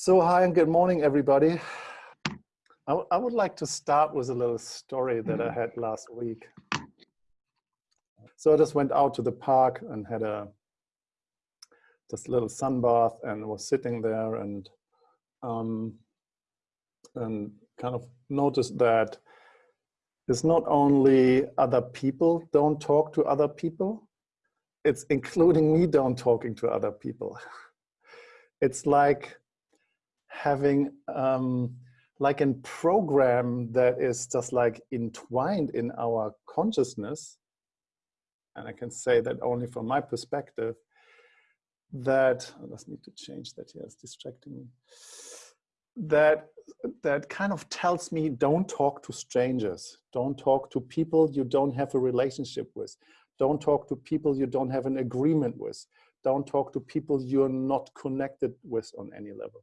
So hi and good morning, everybody. I, I would like to start with a little story that I had last week. So I just went out to the park and had a just a little sun bath and was sitting there and um, and kind of noticed that it's not only other people don't talk to other people, it's including me don't talking to other people. It's like having um, like a program that is just like entwined in our consciousness, and I can say that only from my perspective, that, I just need to change that here, it's distracting me, that, that kind of tells me don't talk to strangers, don't talk to people you don't have a relationship with, don't talk to people you don't have an agreement with, don't talk to people you're not connected with on any level.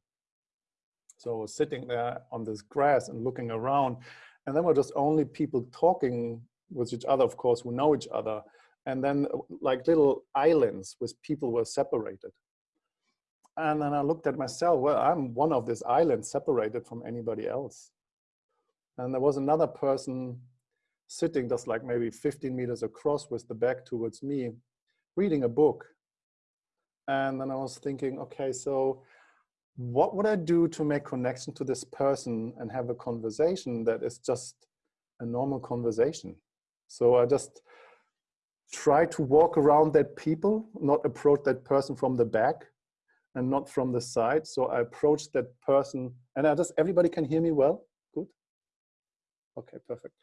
So sitting there on this grass and looking around, and then we're just only people talking with each other, of course, who know each other. And then uh, like little islands with people were separated. And then I looked at myself, well, I'm one of these islands separated from anybody else. And there was another person sitting just like maybe 15 meters across with the back towards me, reading a book. And then I was thinking, okay, so what would I do to make connection to this person and have a conversation that is just a normal conversation? So I just try to walk around that people, not approach that person from the back and not from the side. So I approach that person and I just, everybody can hear me well? Good. Okay, perfect.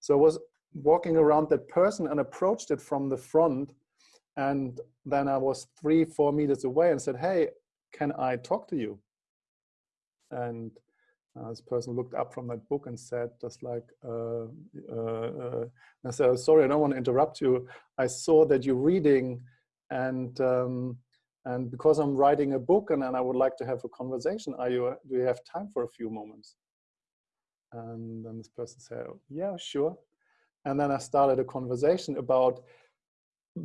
So I was walking around that person and approached it from the front. And then I was three, four meters away and said, hey, can I talk to you? And uh, this person looked up from that book and said, just like, uh, uh, uh I said, oh, sorry, I don't want to interrupt you. I saw that you're reading and um, and because I'm writing a book and, and I would like to have a conversation, are you, do you have time for a few moments? And then this person said, yeah, sure. And then I started a conversation about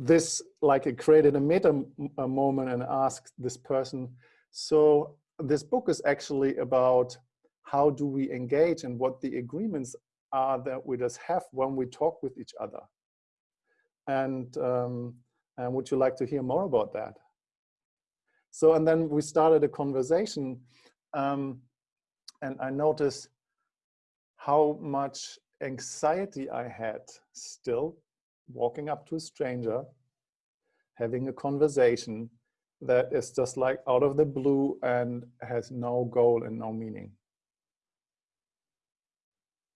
this, like it created a meta a moment and asked this person, so this book is actually about how do we engage and what the agreements are that we just have when we talk with each other. And, um, and would you like to hear more about that? So, and then we started a conversation um, and I noticed how much anxiety I had still walking up to a stranger, having a conversation that is just like out of the blue and has no goal and no meaning.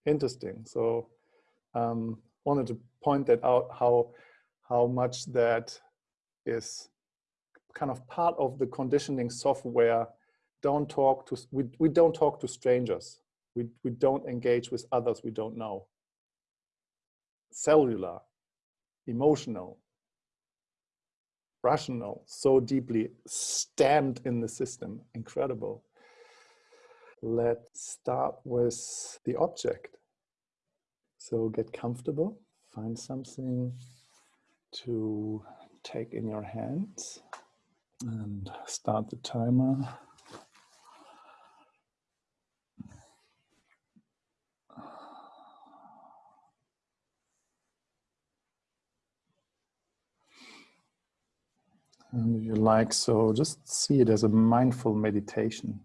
Interesting. So um, wanted to point that out how how much that is kind of part of the conditioning software. Don't talk to we we don't talk to strangers. We we don't engage with others we don't know. Cellular, emotional, rational, so deeply stamped in the system. Incredible. Let's start with the object. So get comfortable, find something to take in your hands and start the timer. And if you like, so just see it as a mindful meditation.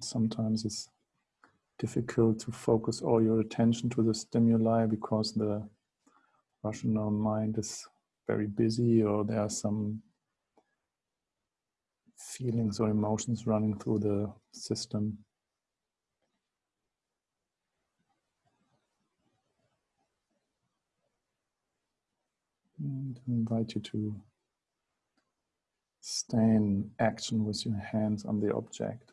sometimes it's difficult to focus all your attention to the stimuli because the rational mind is very busy or there are some feelings or emotions running through the system. And I invite you to stay in action with your hands on the object.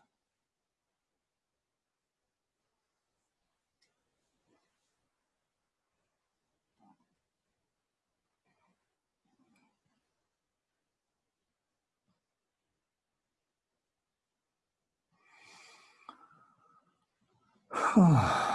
啊。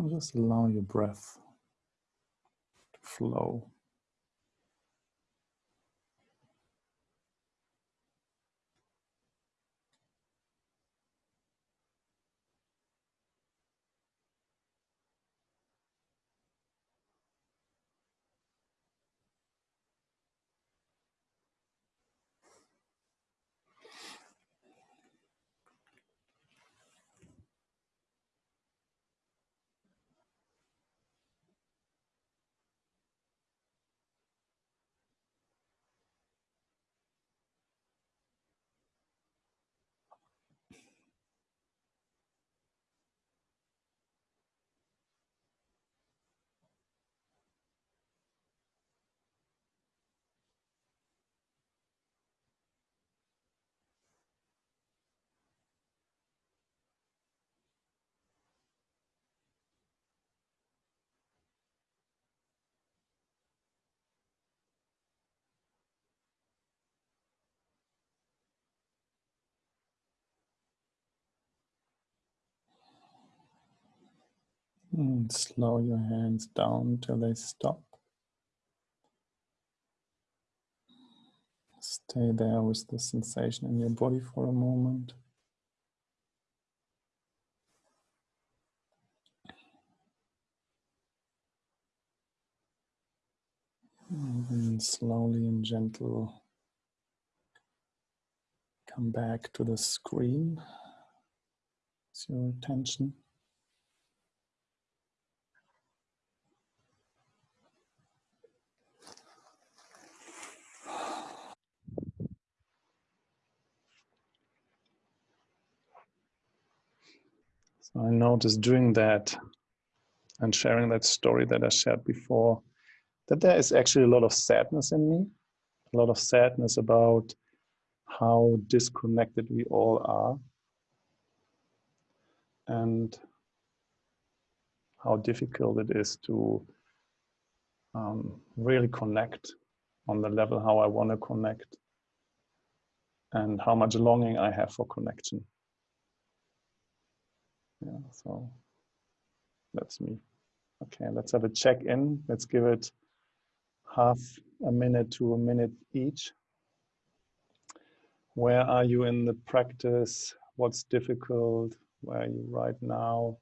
And just allow your breath to flow. And slow your hands down till they stop. Stay there with the sensation in your body for a moment. And slowly and gentle come back to the screen. It's your attention. So I noticed doing that and sharing that story that I shared before, that there is actually a lot of sadness in me, a lot of sadness about how disconnected we all are and how difficult it is to um, really connect on the level how I want to connect and how much longing I have for connection. Yeah, so that's me. Okay, let's have a check in. Let's give it half a minute to a minute each. Where are you in the practice? What's difficult? Where are you right now?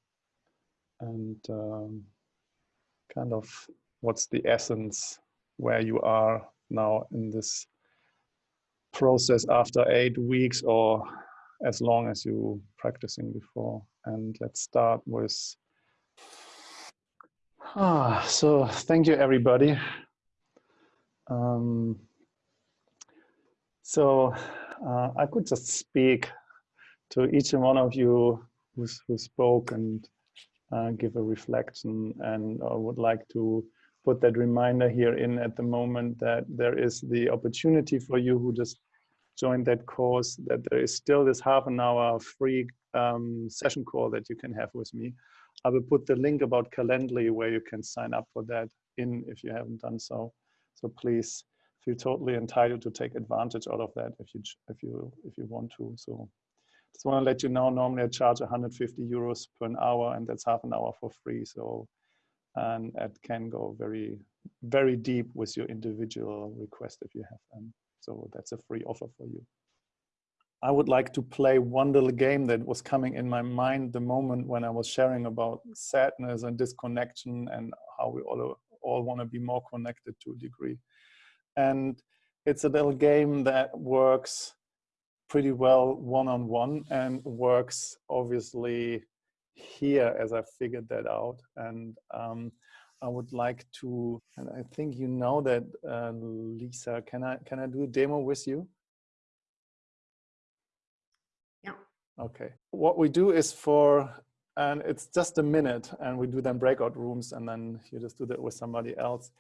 And um, kind of what's the essence where you are now in this process after eight weeks or as long as you practicing before. And let's start with, ah, so thank you everybody. Um, so uh, I could just speak to each and one of you who's, who spoke and uh, give a reflection and I would like to put that reminder here in at the moment that there is the opportunity for you who just joined that course that there is still this half an hour free um, session call that you can have with me. I will put the link about Calendly where you can sign up for that in if you haven't done so. So please feel totally entitled to take advantage out of that if you if you if you want to. So just want to let you know normally I charge 150 euros per an hour and that's half an hour for free. So and it can go very very deep with your individual request if you have them. So that's a free offer for you. I would like to play one little game that was coming in my mind the moment when I was sharing about sadness and disconnection and how we all, all want to be more connected to a degree. And it's a little game that works pretty well one-on-one -on -one and works obviously here as I figured that out. And um, I would like to, and I think you know that, uh, Lisa, can I, can I do a demo with you? Yeah. Okay. What we do is for, and it's just a minute and we do then breakout rooms and then you just do that with somebody else,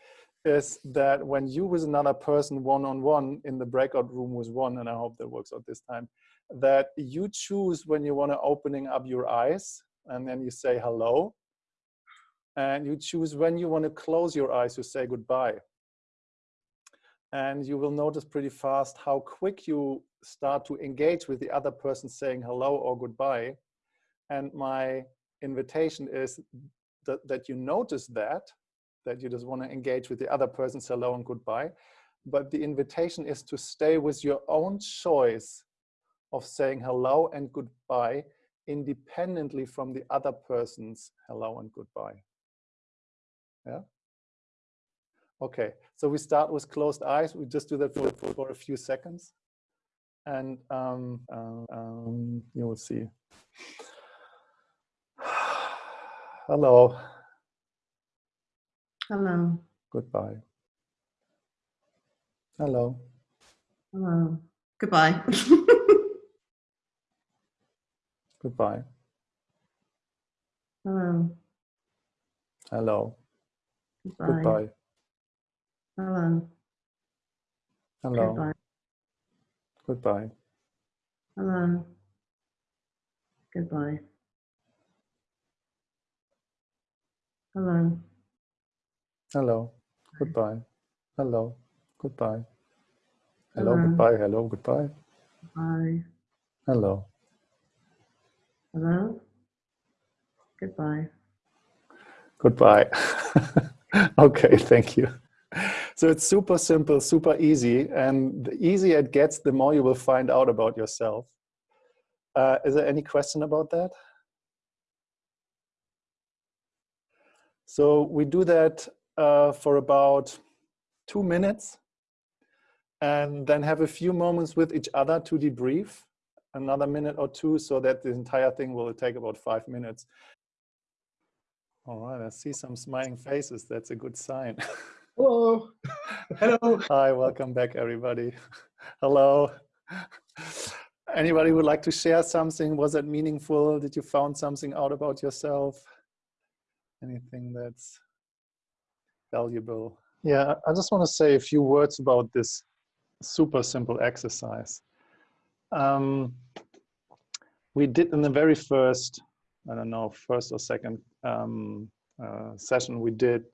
is that when you with another person one-on-one -on -one in the breakout room with one, and I hope that works out this time, that you choose when you want to opening up your eyes and then you say hello and you choose when you want to close your eyes to say goodbye. And you will notice pretty fast how quick you start to engage with the other person saying hello or goodbye. And my invitation is that, that you notice that, that you just want to engage with the other person person's hello and goodbye. But the invitation is to stay with your own choice of saying hello and goodbye independently from the other person's hello and goodbye. Yeah. Okay, so we start with closed eyes. We just do that for, for, a few seconds. And um, um, um, you will see. Hello. Hello. Goodbye. Hello. Hello. Goodbye. Goodbye. Hello. Hello. Goodbye. Goodbye. Hello. Hello. Goodbye. Goodbye. Hello. Goodbye. Hello. Hello. Goodbye. Hello. Goodbye. Hello. Hello. Goodbye. Hello. Goodbye. Bye. Hello. Hello. Goodbye. Goodbye. okay, thank you. So it's super simple, super easy, and the easier it gets, the more you will find out about yourself. Uh, is there any question about that? So we do that uh, for about two minutes and then have a few moments with each other to debrief another minute or two so that the entire thing will take about five minutes. All right, I see some smiling faces. That's a good sign. Hello. Hello. Hi, welcome back, everybody. Hello. Anybody would like to share something? Was it meaningful? Did you found something out about yourself? Anything that's valuable? Yeah, I just want to say a few words about this super simple exercise. Um, we did in the very first, I don't know, first or second um, uh, session, we did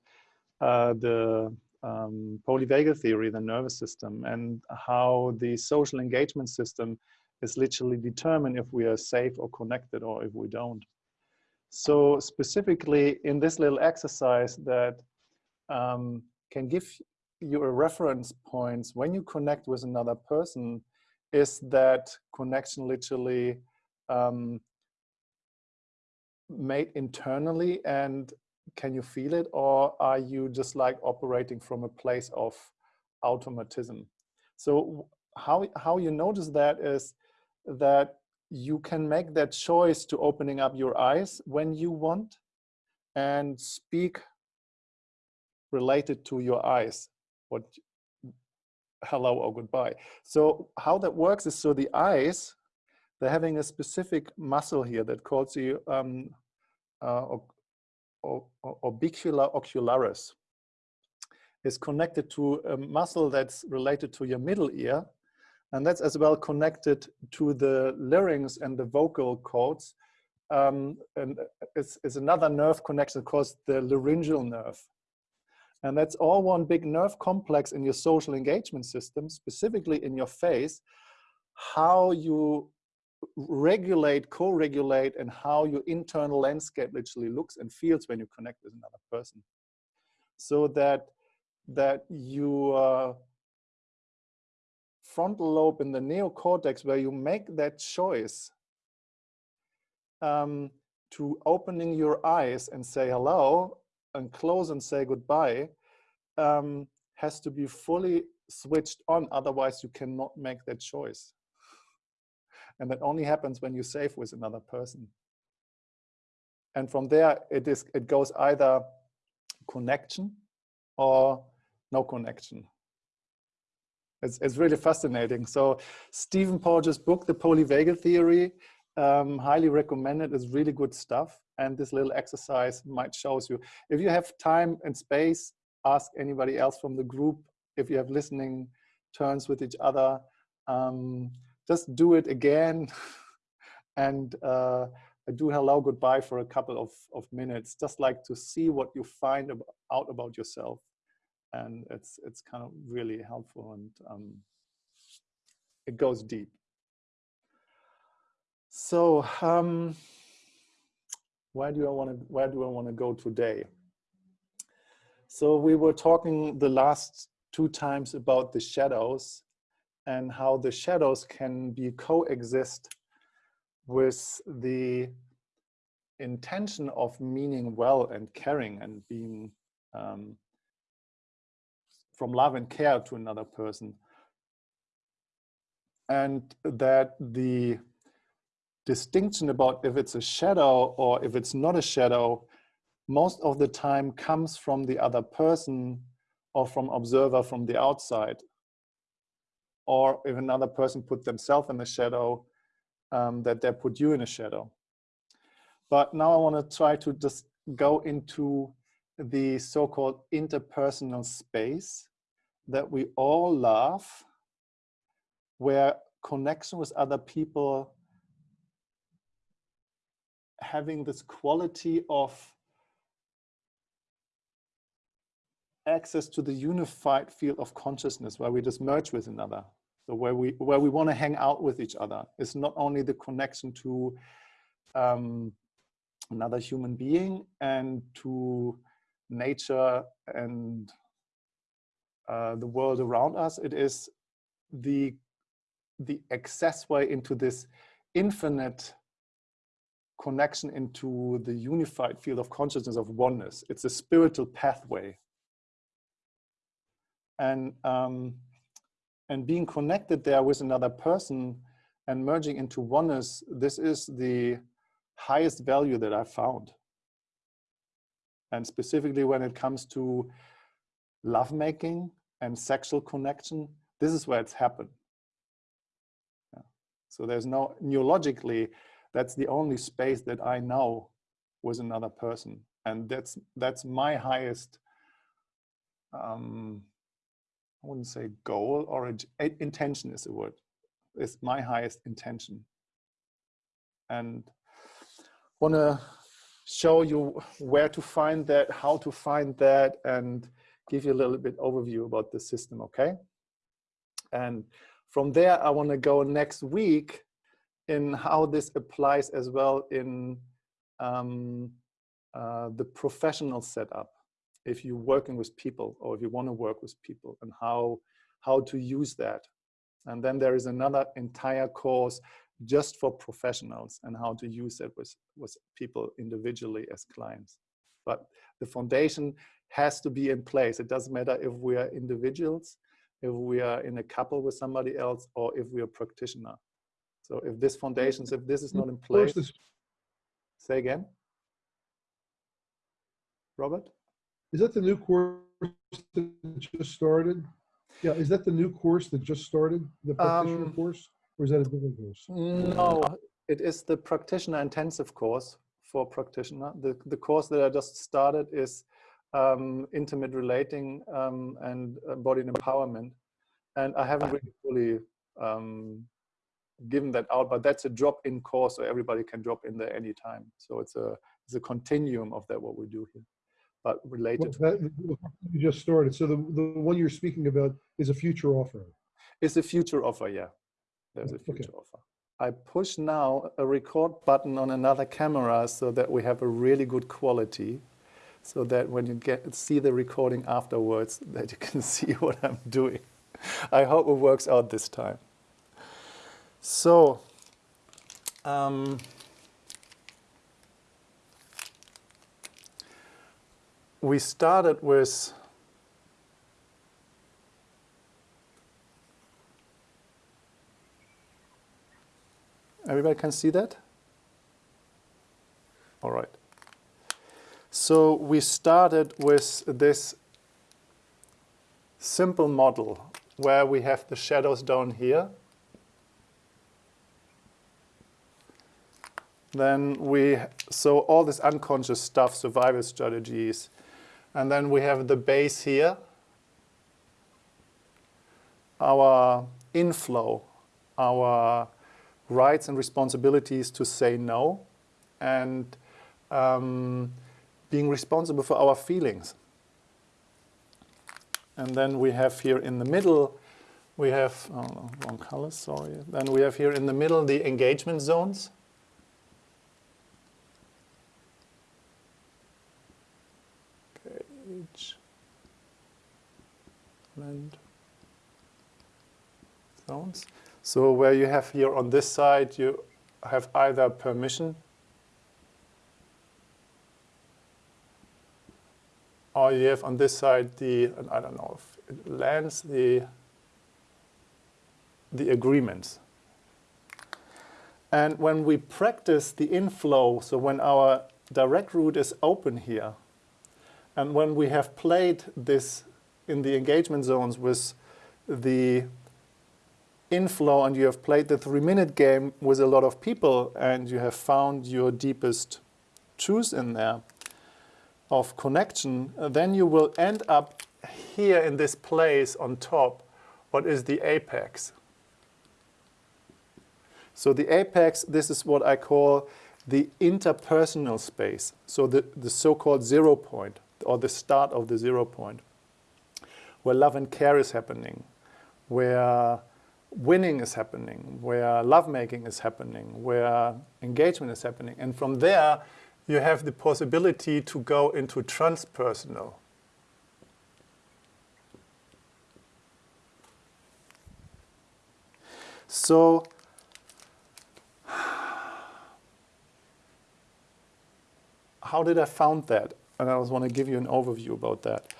uh, the um, polyvagal theory, the nervous system, and how the social engagement system is literally determined if we are safe or connected or if we don't. So specifically in this little exercise that um, can give you a reference points when you connect with another person is that connection literally um, made internally and can you feel it or are you just like operating from a place of automatism? So how, how you notice that is that you can make that choice to opening up your eyes when you want and speak related to your eyes, what hello or goodbye. So how that works is so the eyes, they're having a specific muscle here that calls the um, uh, orbicula ocularis is connected to a muscle that's related to your middle ear. And that's as well connected to the larynx and the vocal cords. Um, and it's, it's another nerve connection called the laryngeal nerve. And that's all one big nerve complex in your social engagement system, specifically in your face, how you regulate, co-regulate, and how your internal landscape literally looks and feels when you connect with another person. So that that your frontal lobe in the neocortex, where you make that choice um, to opening your eyes and say hello and close and say goodbye, um, has to be fully switched on. Otherwise, you cannot make that choice. And that only happens when you save with another person. And from there, it is it goes either connection or no connection. It's, it's really fascinating. So Stephen Porges' book, The Polyvagal Theory, um, highly recommended. It's really good stuff. And this little exercise might shows you. If you have time and space, ask anybody else from the group. If you have listening turns with each other, um, just do it again. And uh, do hello goodbye for a couple of, of minutes just like to see what you find ab out about yourself. And it's it's kind of really helpful and um, it goes deep. So um, where do I want to where do I want to go today? So we were talking the last two times about the shadows and how the shadows can be coexist with the intention of meaning well and caring and being um, from love and care to another person. And that the distinction about if it's a shadow or if it's not a shadow, most of the time comes from the other person or from observer from the outside or if another person put themselves in the shadow, um, that they put you in a shadow. But now I want to try to just go into the so-called interpersonal space that we all love, where connection with other people having this quality of access to the unified field of consciousness where we just merge with another. So where we where we want to hang out with each other is not only the connection to um, another human being and to nature and uh, the world around us. It is the the access way into this infinite connection into the unified field of consciousness of oneness. It's a spiritual pathway and um, and being connected there with another person and merging into oneness this is the highest value that i found. And specifically when it comes to lovemaking and sexual connection this is where it's happened. Yeah. so there's no neurologically that's the only space that i know with another person. And that's that's my highest um, I wouldn't say goal or intention is the word. It's my highest intention. And want to show you where to find that, how to find that, and give you a little bit overview about the system, okay? And from there, I want to go next week in how this applies as well in um, uh, the professional setup if you're working with people or if you want to work with people and how how to use that and then there is another entire course just for professionals and how to use it with with people individually as clients But the foundation has to be in place. It doesn't matter if we are individuals, if we are in a couple with somebody else, or if we are practitioner. So if this foundations, if this is not in place, say again, Robert? Is that the new course that just started? Yeah, is that the new course that just started, the practitioner Um, course? Or is that a different course? No, it is the practitioner intensive course for practitioner. The, the course that I just started is um, intimate relating um, and embodied empowerment. And I haven't really fully um, given that out, but that's a drop-in course, so everybody can drop in there anytime. So it's a it's a continuum of that what we do here, but related. Well, that- You just started, so the, the one you're speaking about is a future offer. It's a future offer, yeah. There's a Okay. future offer. I push now a record button on another camera so that we have a really good quality so that when you get see the recording afterwards that you can see what I'm doing. I hope it works out this time. So, um, we started with Everybody can see that? All right. So we started with this simple model where we have the shadows down here. Then we, so all this unconscious stuff, survival strategies. And then we have the base here, our inflow, our rights and responsibilities to say no and um, being responsible for our feelings. And then we have here in the middle, we have, oh, wrong color, sorry. Then we have here in the middle the engagement zones. Engagement zones. So where you have here on this side, you have either permission or you have on this side the, and I don't know, if it lands the, the agreements. And when we practice the inflow, so when our direct route is open here, and when we have played this in the engagement zones with the inflow and you have played the three minute game with a lot of people and you have found your deepest truth in there of connection, then you will end up here in this place on top, what is the apex. So the apex, this is what I call the interpersonal space. So the, the so-called zero point or the start of the zero point where love and care is happening, where winning is happening, where lovemaking is happening, where engagement is happening. And from there, you have the possibility to go into transpersonal. So, how did I found that? And I just want to give you an overview about that.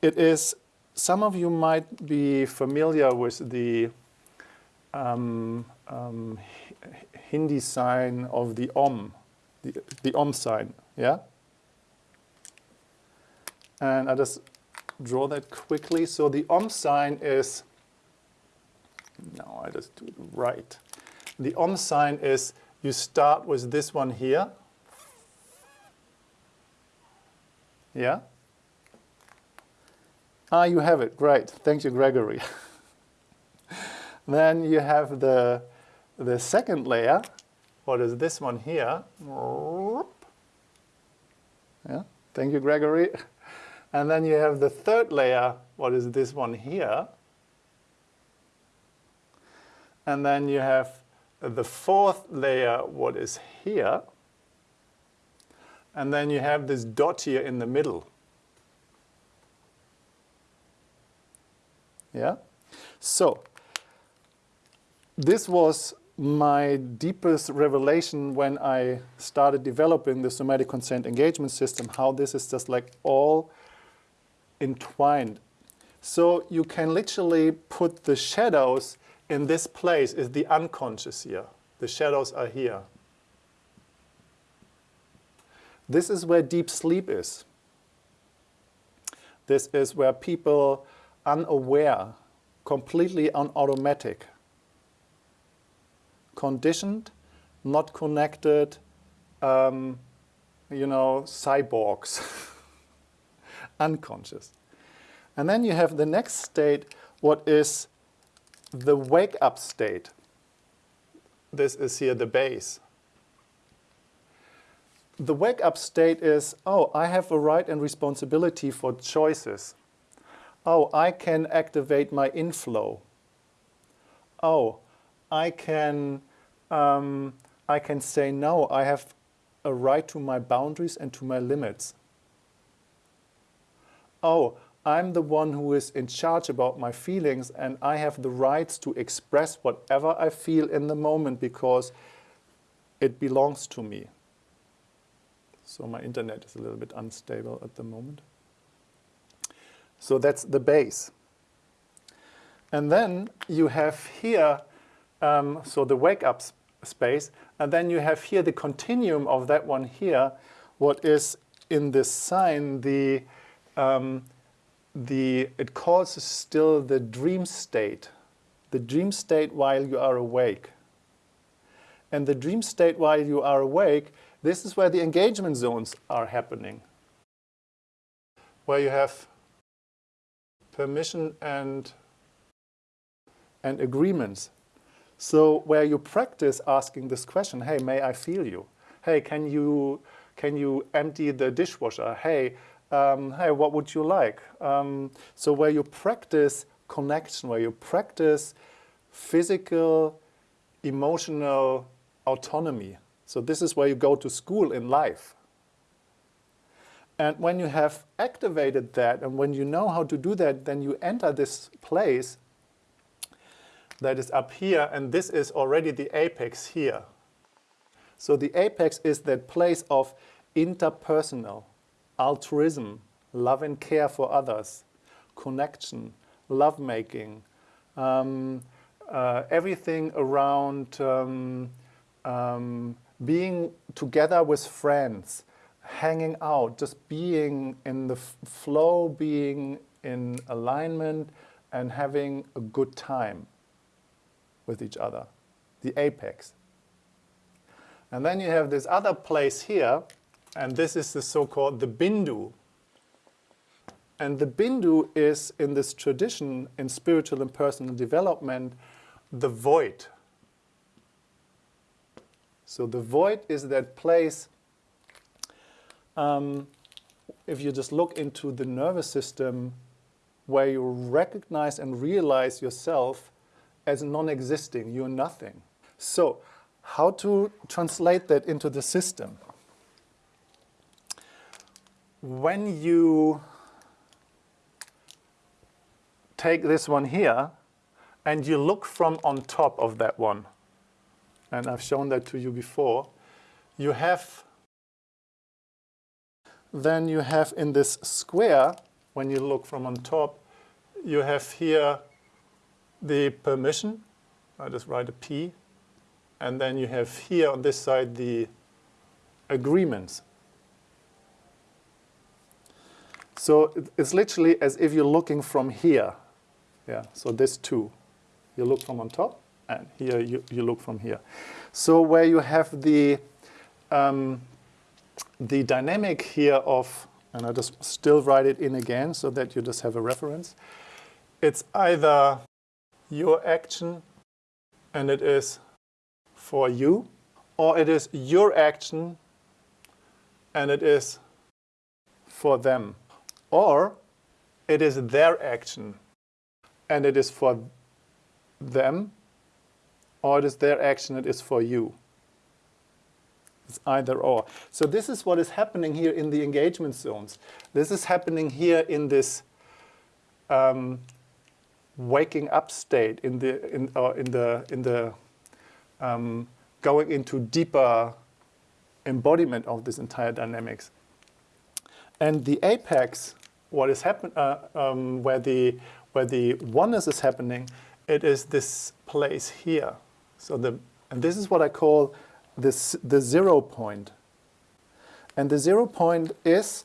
It is, some of you might be familiar with the um, um, Hindi sign of the Om, the, the Om sign, yeah? And I just draw that quickly. So the Om sign is, no, I just do it right. The Om sign is, you start with this one here, yeah? Ah, you have it, great, thank you, Gregory. Then you have the, the second layer. What is this one here? Yeah, thank you, Gregory. And then you have the third layer. What is this one here? And then you have the fourth layer, what is here. And then you have this dot here in the middle. Yeah? So, this was my deepest revelation when I started developing the somatic consent engagement system, how this is just like all entwined. So you can literally put the shadows in this place is the unconscious here. The shadows are here. This is where deep sleep is. This is where people unaware, completely on automatic, conditioned, not connected, um, you know, cyborgs, unconscious. And then you have the next state, what is the wake up state. This is here the base. The wake up state is, oh, I have a right and responsibility for choices. Oh, I can activate my inflow. Oh, I can, um, I can say no. I have a right to my boundaries and to my limits. Oh, I'm the one who is in charge about my feelings and I have the rights to express whatever I feel in the moment because it belongs to me. So my internet is a little bit unstable at the moment. So that's the base. And then you have here, um, so the wake up space, and then you have here the continuum of that one here, what is in this sign the um, the, it calls still the dream state, the dream state while you are awake. And the dream state while you are awake, this is where the engagement zones are happening, where you have permission and, and agreements. So where you practice asking this question, hey, may I feel you? Hey, can you, can you empty the dishwasher? Hey, um, hey, what would you like? Um, so where you practice connection, where you practice physical, emotional autonomy. So this is where you go to school in life. And when you have activated that and when you know how to do that, then you enter this place that is up here and this is already the apex here. So the apex is that place of interpersonal, altruism, love and care for others, connection, lovemaking, um, uh, everything around um, um, being together with friends, hanging out, just being in the flow, being in alignment and having a good time with each other, the apex. And then you have this other place here and this is the so-called the bindu. And the bindu is, in this tradition, in spiritual and personal development, the void. So the void is that place, um, if you just look into the nervous system, where you recognize and realize yourself as non-existing, you're nothing. So how to translate that into the system? when you take this one here and you look from on top of that one, and I've shown that to you before, you have, then you have in this square, when you look from on top, you have here the permission, I just write a P, and then you have here on this side the agreements. So it's literally as if you're looking from here. Yeah, so this two. You look from on top, and here you, you look from here. So where you have the, um, the dynamic here of, and I just still write it in again so that you just have a reference. It's either your action and it is for you, or it is your action and it is for them. Or it is their action and it is for them, or it is their action, it is for you. It's either or. So this is what is happening here in the engagement zones. This is happening here in this um, waking up state, in the in, in the in the um, going into deeper embodiment of this entire dynamics. And the apex, what is happen, uh, um, where the where the oneness is happening, it is this place here. So the and this is what I call the zero point. And the zero point is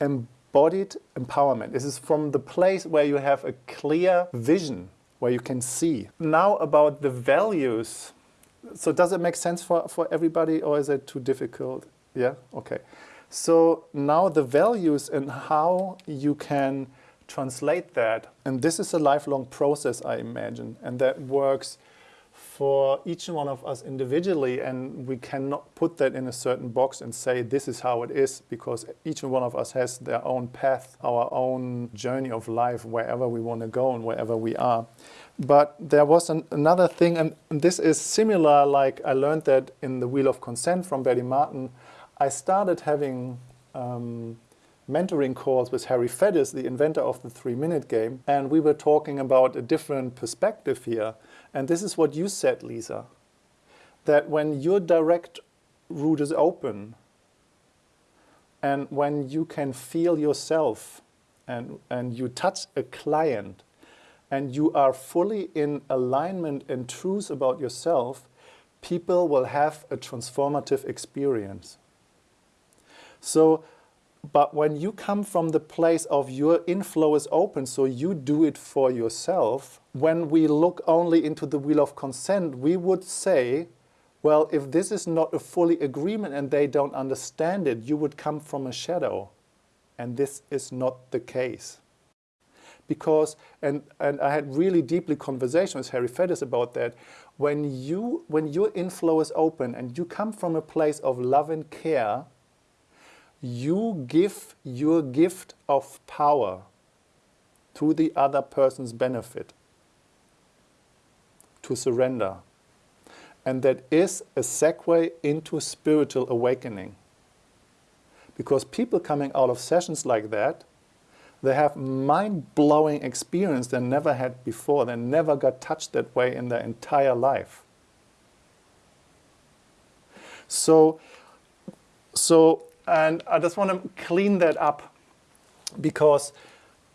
embodied empowerment. This is from the place where you have a clear vision, where you can see. Now about the values. So does it make sense for, for everybody or is it too difficult? Yeah, okay. So now the values and how you can translate that. And this is a lifelong process, I imagine. And that works for each one of us individually and we cannot put that in a certain box and say this is how it is because each one of us has their own path, our own journey of life wherever we want to go and wherever we are. But there was an, another thing and this is similar like I learned that in the Wheel of Consent from Betty Martin. I started having um, mentoring calls with Harry Faddis, the inventor of the three-minute game, and we were talking about a different perspective here. And this is what you said, Lisa, that when your direct route is open, and when you can feel yourself, and, and you touch a client, and you are fully in alignment and truth about yourself, people will have a transformative experience. So but when you come from the place of your inflow is open, so you do it for yourself, when we look only into the wheel of consent, we would say, well, if this is not a fully agreement and they don't understand it, you would come from a shadow. And this is not the case. Because, and, and I had really deeply conversation with Harry Faddis about that, when, you, when your inflow is open and you come from a place of love and care, you give your gift of power to the other person's benefit, to surrender. And that is a segue into spiritual awakening. Because people coming out of sessions like that, they have mind-blowing experience they never had before. They never got touched that way in their entire life. So, so and I just want to clean that up because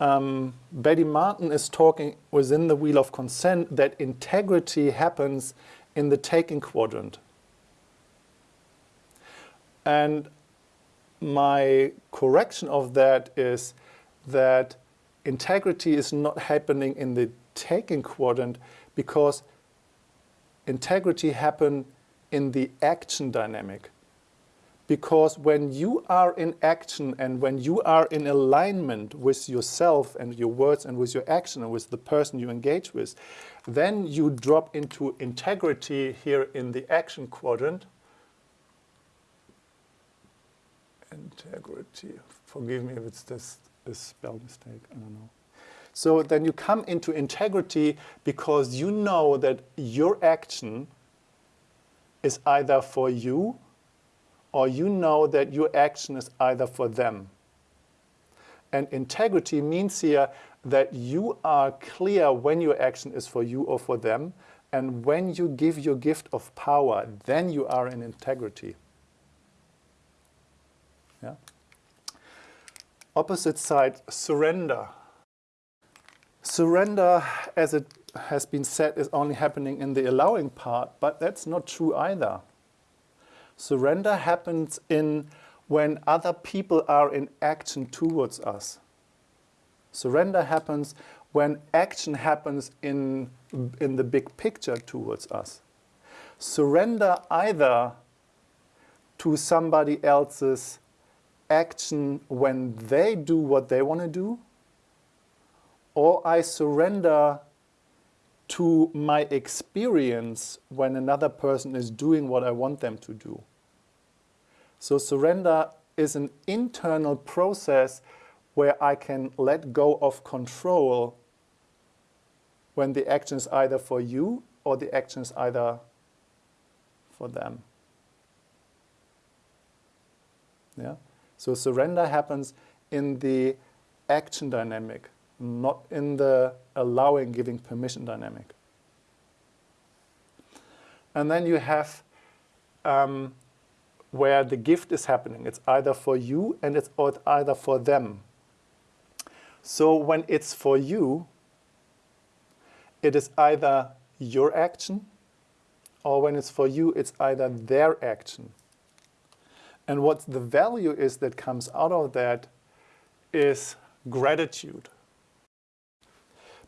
um, Betty Martin is talking within the Wheel of Consent that integrity happens in the taking quadrant. And my correction of that is that integrity is not happening in the taking quadrant because integrity happens in the action dynamic. Because when you are in action and when you are in alignment with yourself and your words and with your action and with the person you engage with, then you drop into integrity here in the action quadrant. Integrity, forgive me if it's this, this spell mistake, I don't know. So then you come into integrity because you know that your action is either for you or you know that your action is either for them. And integrity means here that you are clear when your action is for you or for them, and when you give your gift of power, then you are in integrity. Yeah? Opposite side, surrender. Surrender, as it has been said, is only happening in the allowing part, but that's not true either. Surrender happens in when other people are in action towards us. Surrender happens when action happens in, in the big picture towards us. Surrender either to somebody else's action when they do what they want to do, or I surrender to my experience when another person is doing what I want them to do. So surrender is an internal process where I can let go of control when the action is either for you or the action is either for them. Yeah? So surrender happens in the action dynamic, not in the allowing, giving permission dynamic. And then you have um, where the gift is happening. It's either for you and it's, either for them. So when it's for you, it is either your action or when it's for you, it's either their action. And what the value is that comes out of that is gratitude.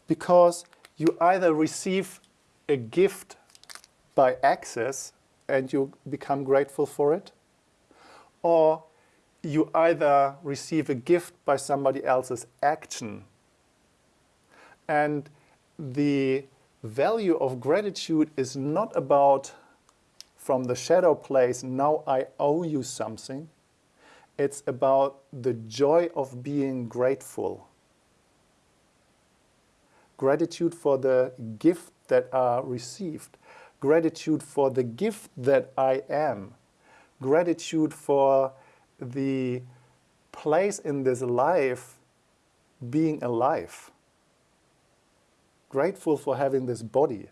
Because you either receive a gift by access and you become grateful for it, or you either receive a gift by somebody else's action. And the value of gratitude is not about from the shadow place, now I owe you something. It's about the joy of being grateful. Gratitude for the gift that are received. Gratitude for the gift that I am. Gratitude for the place in this life being alive. Grateful for having this body.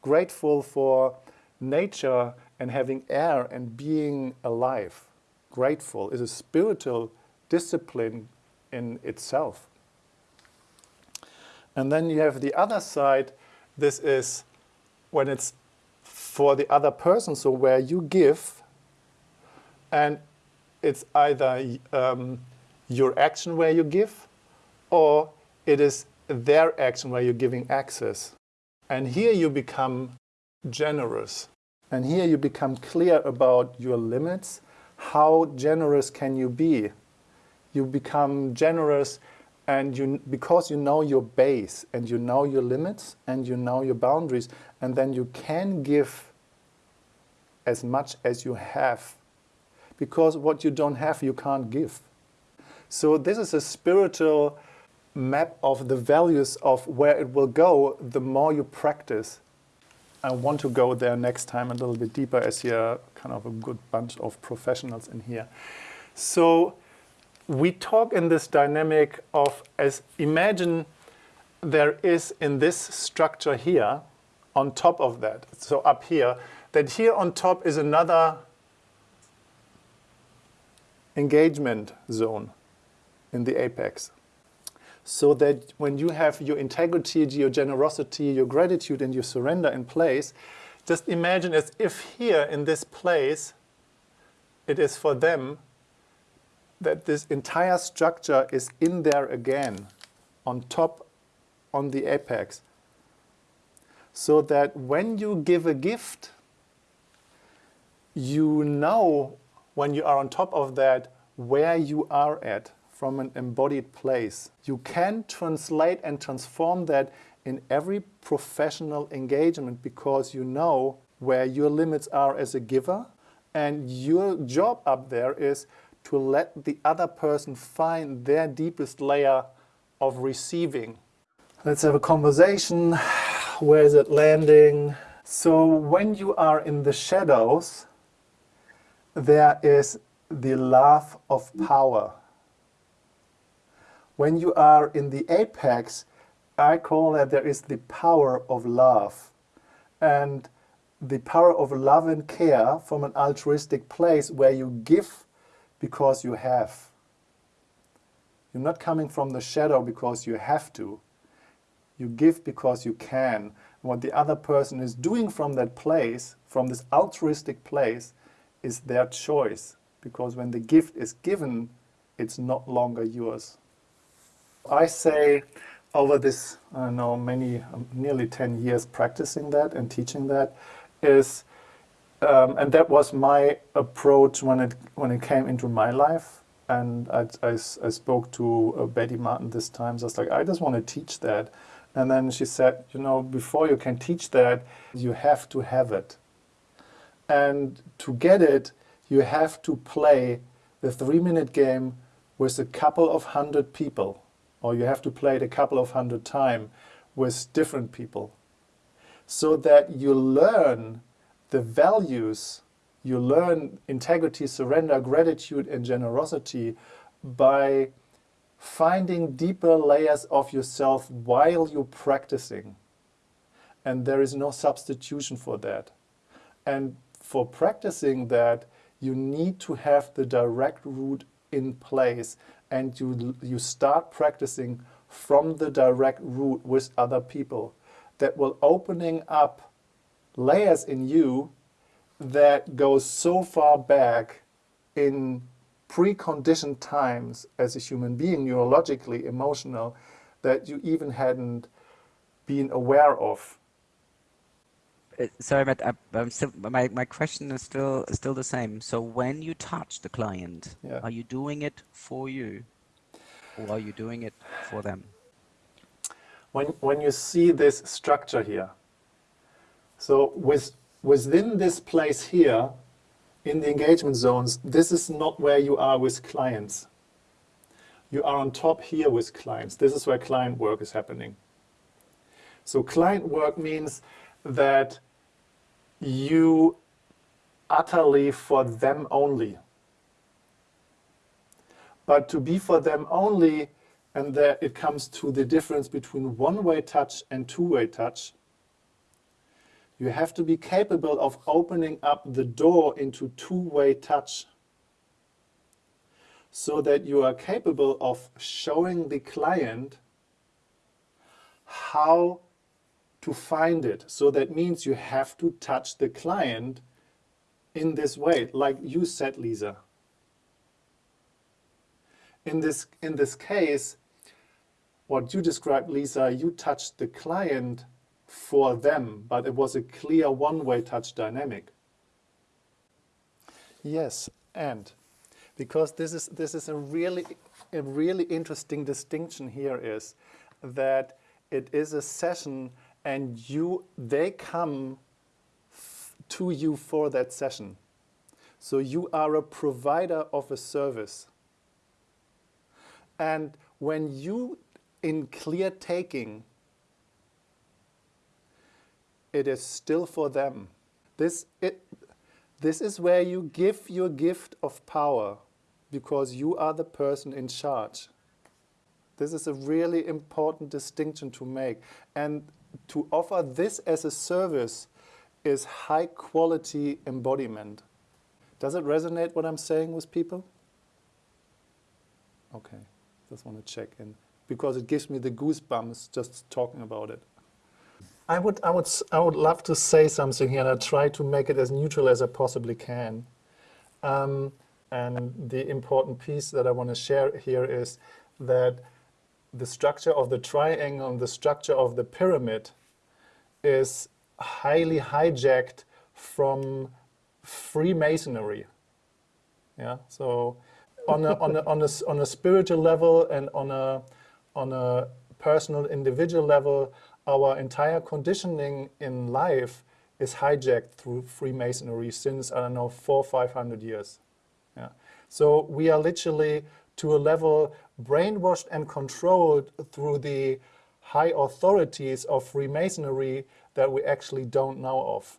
Grateful for nature and having air and being alive. Grateful is a spiritual discipline in itself. And then you have the other side. This is when it's for the other person, so where you give, and it's either um, your action where you give, or it is their action where you're giving access. And here you become generous. And here you become clear about your limits. How generous can you be? You become generous and you, because you know your base and you know your limits and you know your boundaries and then you can give as much as you have because what you don't have you can't give. So this is a spiritual map of the values of where it will go the more you practice. I want to go there next time a little bit deeper as you're kind of a good bunch of professionals in here. So we talk in this dynamic of as imagine there is in this structure here on top of that, so up here, that here on top is another engagement zone in the apex. So that when you have your integrity, your generosity, your gratitude, and your surrender in place, just imagine as if here in this place, it is for them that this entire structure is in there again, on top, on the apex. So that when you give a gift, you know when you are on top of that where you are at from an embodied place. You can translate and transform that in every professional engagement because you know where your limits are as a giver and your job up there is to let the other person find their deepest layer of receiving. Let's have a conversation. Where is it landing? So when you are in the shadows, there is the love of power. When you are in the apex, I call that there is the power of love. And the power of love and care from an altruistic place where you give because you have. You're not coming from the shadow because you have to. You give because you can. What the other person is doing from that place, from this altruistic place, is their choice. Because when the gift is given, it's not longer yours. I say over this, I know, many, nearly 10 years practicing that and teaching that is, um, and that was my approach when it, when it came into my life. And I, I, I spoke to uh, Betty Martin this time, so I was like, I just want to teach that. And then she said, you know, before you can teach that, you have to have it. And to get it, you have to play the three-minute game with a couple of hundred people or you have to play it a couple of hundred times with different people so that you learn the values, you learn integrity, surrender, gratitude, and generosity by finding deeper layers of yourself while you're practicing. And there is no substitution for that. And for practicing that, you need to have the direct route in place and you, you start practicing from the direct route with other people that will opening up layers in you that go so far back in preconditioned times as a human being, neurologically, emotional, that you even hadn't been aware of. Uh, sorry, but I, I'm still, my, my question is still still the same. So when you touch the client, Yeah. are you doing it for you, or are you doing it for them? when, when you see this structure here, so with, within this place here, in the engagement zones, this is not where you are with clients. You are on top here with clients. This is where client work is happening. So client work means that you utterly for them only. But to be for them only, and there it comes to the difference between one-way touch and two-way touch, you have to be capable of opening up the door into two-way touch so that you are capable of showing the client how to find it. So that means you have to touch the client in this way, like you said, Lisa. In this, in this case, what you described, Lisa, you touched the client for them, but it was a clear one-way touch dynamic. Yes, and because this is this is a really a really interesting distinction here is that it is a session and you they come to you for that session. So you are a provider of a service. And when you in clear taking it is still for them. This, it, this is where you give your gift of power because you are the person in charge. This is a really important distinction to make. And to offer this as a service is high quality embodiment. Does it resonate what I'm saying with people? Okay, just want to check in because it gives me the goosebumps just talking about it. I would, I would, I would love to say something here, and I try to make it as neutral as I possibly can. Um, and the important piece that I want to share here is that the structure of the triangle and the structure of the pyramid is highly hijacked from Freemasonry. Yeah, so on a, on a, on a, on a spiritual level and on a, on a personal individual level, our entire conditioning in life is hijacked through Freemasonry since, I don't know, four, 500 years. Yeah. So we are literally to a level brainwashed and controlled through the high authorities of Freemasonry that we actually don't know of.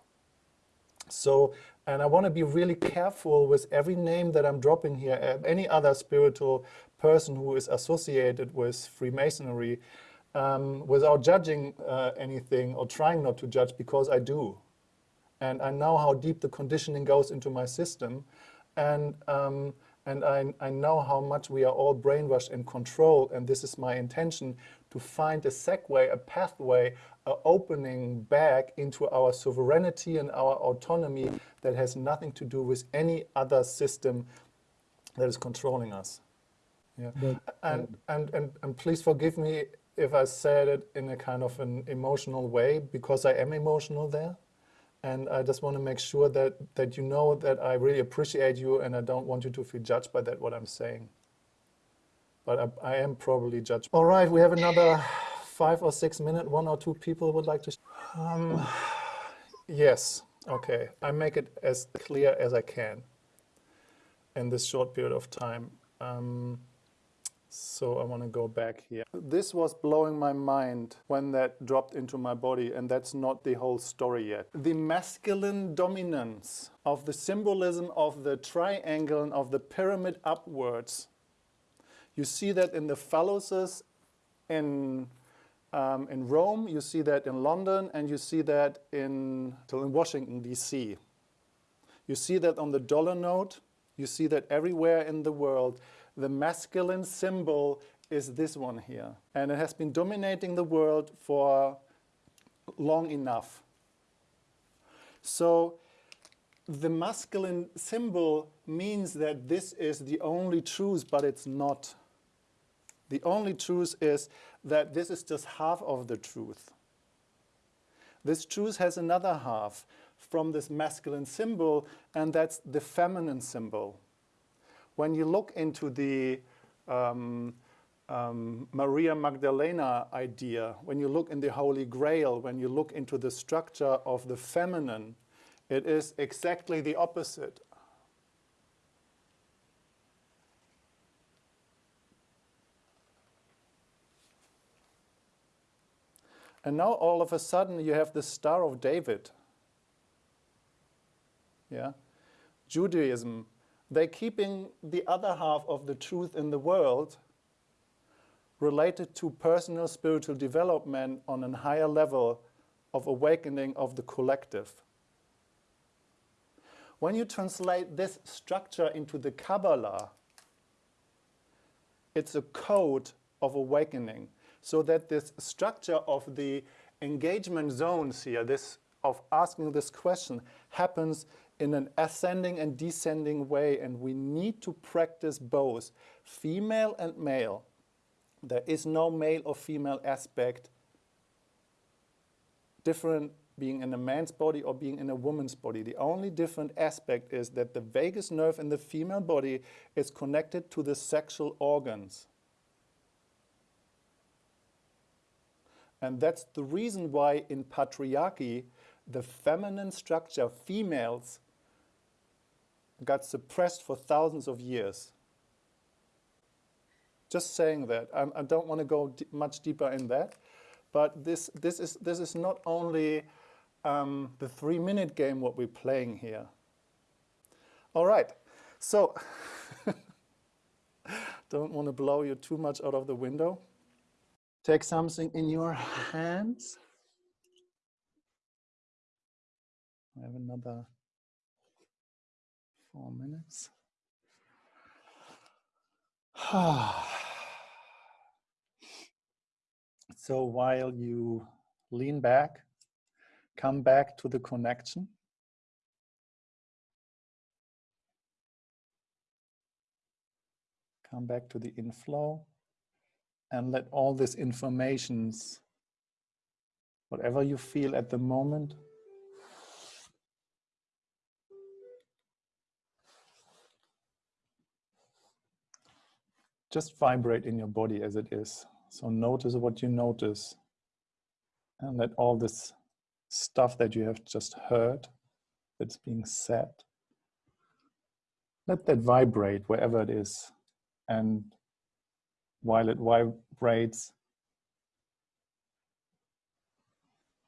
So, and I want to be really careful with every name that I'm dropping here, any other spiritual person who is associated with Freemasonry, um, without judging uh, anything or trying not to judge, because I do. And I know how deep the conditioning goes into my system. And, um, and I, I know how much we are all brainwashed and controlled. And this is my intention to find a segue, a pathway, a opening back into our sovereignty and our autonomy that has nothing to do with any other system that is controlling us. Yeah. But, And, and, and, and please forgive me if I said it in a kind of an emotional way, because I am emotional there. And I just want to make sure that, that you know that I really appreciate you and I don't want you to feel judged by that, what I'm saying. But I, I am probably judged. All right, we have another five or six minutes. One or two people would like to. Um, yes, okay. I make it as clear as I can in this short period of time. Um, so I want to go back here. This was blowing my mind when that dropped into my body, and that's not the whole story yet. The masculine dominance of the symbolism of the triangle and of the pyramid upwards. You see that in the phalluses in, um, in Rome, you see that in London, and you see that in, in Washington, D.C. You see that on the dollar note. You see that everywhere in the world, the masculine symbol is this one here. And it has been dominating the world for long enough. So the masculine symbol means that this is the only truth, but it's not. The only truth is that this is just half of the truth. This truth has another half from this masculine symbol, and that's the feminine symbol. When you look into the um, um, Maria Magdalena idea, when you look in the Holy Grail, when you look into the structure of the feminine, it is exactly the opposite. And now all of a sudden you have the Star of David. Yeah? Judaism, they're keeping the other half of the truth in the world related to personal spiritual development on a higher level of awakening of the collective. When you translate this structure into the Kabbalah, it's a code of awakening so that this structure of the engagement zones here, this of asking this question, happens in an ascending and descending way, and we need to practice both, female and male. There is no male or female aspect different being in a man's body or being in a woman's body. The only different aspect is that the vagus nerve in the female body is connected to the sexual organs. And that's the reason why in patriarchy, the feminine structure, females, got suppressed for thousands of years. Just saying that. I, I don't want to go much deeper in that. But this, this, is, this is not only um, the three-minute game what we're playing here. All right, so don't want to blow you too much out of the window. Take something in your hands. I have another four minutes. so while you lean back, come back to the connection. Come back to the inflow and let all this informations, whatever you feel at the moment, just vibrate in your body as it is. So notice what you notice and let all this stuff that you have just heard that's being said, let that vibrate wherever it is. And while it vibrates,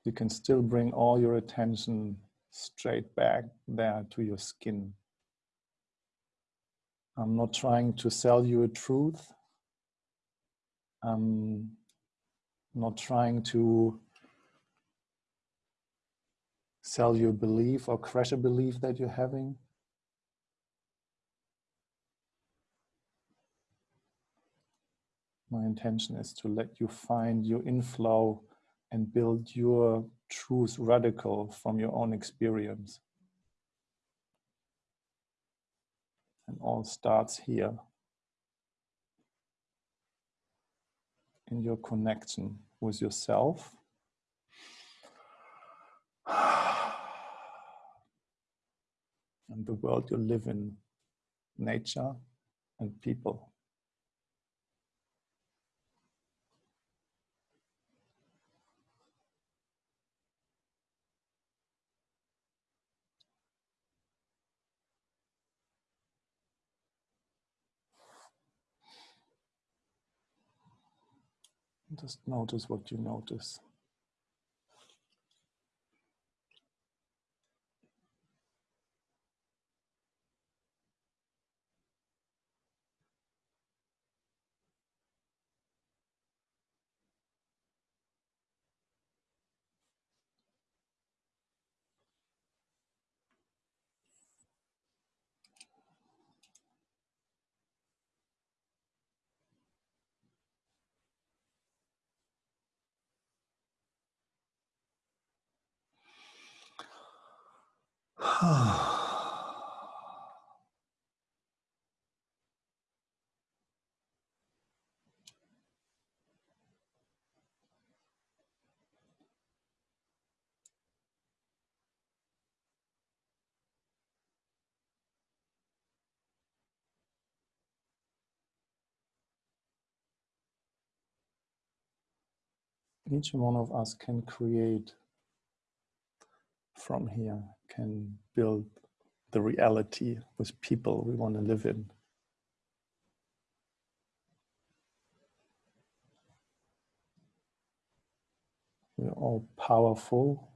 you can still bring all your attention straight back there to your skin. I'm not trying to sell you a truth. I'm not trying to sell you a belief or crush a belief that you're having. My intention is to let you find your inflow and build your truth radical from your own experience. And all starts here in your connection with yourself. And the world you live in, nature and people. Just notice what you notice. Each one of us can create from here, can build the reality with people we want to live in. We're all powerful.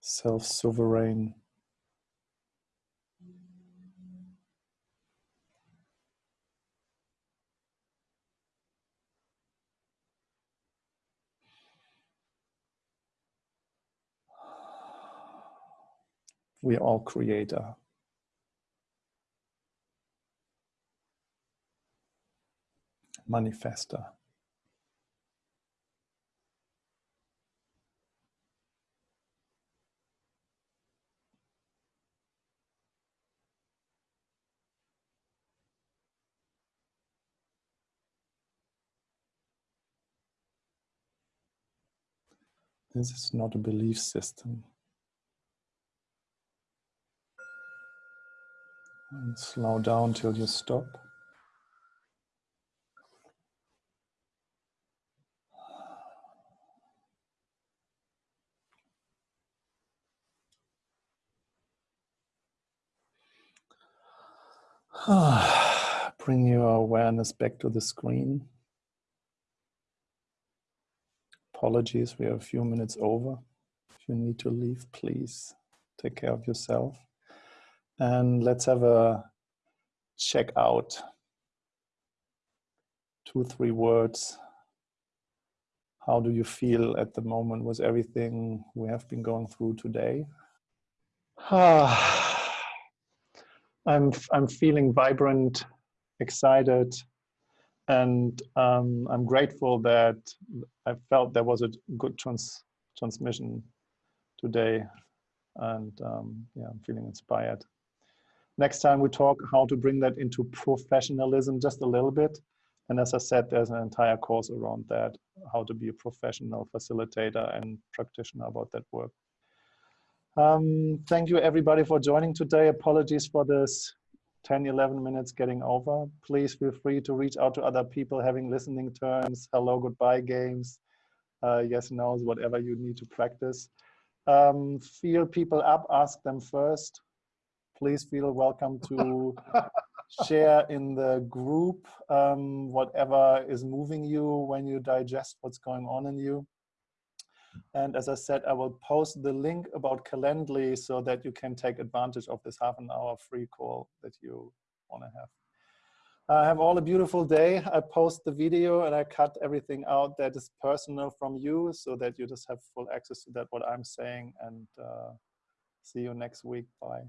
Self-sovereign. We are all creator. Manifester. This is not a belief system. And slow down till you stop. Bring your awareness back to the screen. Apologies, we are a few minutes over. If you need to leave, please take care of yourself. And let's have a check out. Two, three words. How do you feel at the moment with everything we have been going through today? I'm, I'm feeling vibrant, excited, and um, I'm grateful that I felt there was a good trans transmission today. And um, yeah, I'm feeling inspired. Next time we talk how to bring that into professionalism just a little bit. And as I said, there's an entire course around that, how to be a professional facilitator and practitioner about that work. Um, thank you everybody for joining today. Apologies for this 10, 11 minutes getting over. Please feel free to reach out to other people having listening terms, hello, goodbye games, uh, yes, no's, whatever you need to practice. Um, feel people up, ask them first. Please feel welcome to share in the group um, whatever is moving you when you digest what's going on in you. And as I said, I will post the link about Calendly so that you can take advantage of this half an hour free call that you want to have. I have all a beautiful day. I post the video and I cut everything out that is personal from you so that you just have full access to that, what I'm saying. And uh, see you next week. Bye.